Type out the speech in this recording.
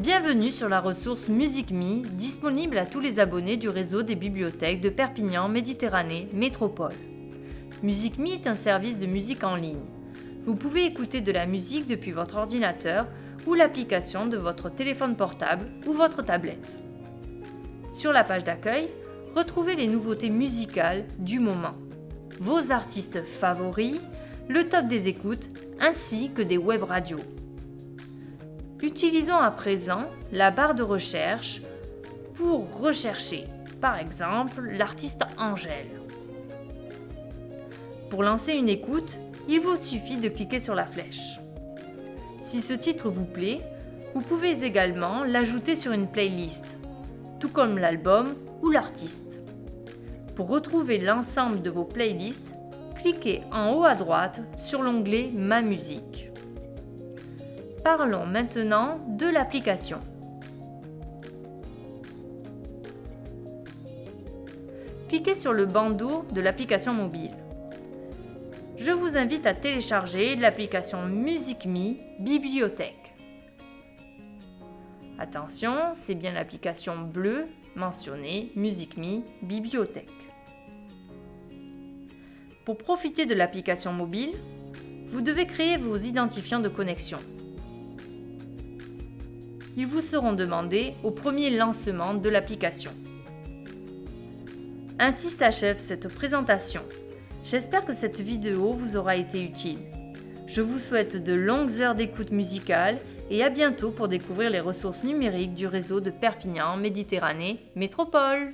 Bienvenue sur la ressource MusicMe, disponible à tous les abonnés du réseau des bibliothèques de Perpignan Méditerranée Métropole. MusicMe est un service de musique en ligne. Vous pouvez écouter de la musique depuis votre ordinateur ou l'application de votre téléphone portable ou votre tablette. Sur la page d'accueil, retrouvez les nouveautés musicales du moment, vos artistes favoris, le top des écoutes ainsi que des web radios. Utilisons à présent la barre de recherche pour rechercher, par exemple, l'artiste Angèle. Pour lancer une écoute, il vous suffit de cliquer sur la flèche. Si ce titre vous plaît, vous pouvez également l'ajouter sur une playlist, tout comme l'album ou l'artiste. Pour retrouver l'ensemble de vos playlists, cliquez en haut à droite sur l'onglet Ma musique. Parlons maintenant de l'application. Cliquez sur le bandeau de l'application mobile. Je vous invite à télécharger l'application MusicMe Bibliothèque. Attention, c'est bien l'application bleue mentionnée MusicMe Bibliothèque. Pour profiter de l'application mobile, vous devez créer vos identifiants de connexion ils vous seront demandés au premier lancement de l'application. Ainsi s'achève cette présentation. J'espère que cette vidéo vous aura été utile. Je vous souhaite de longues heures d'écoute musicale et à bientôt pour découvrir les ressources numériques du réseau de Perpignan Méditerranée Métropole.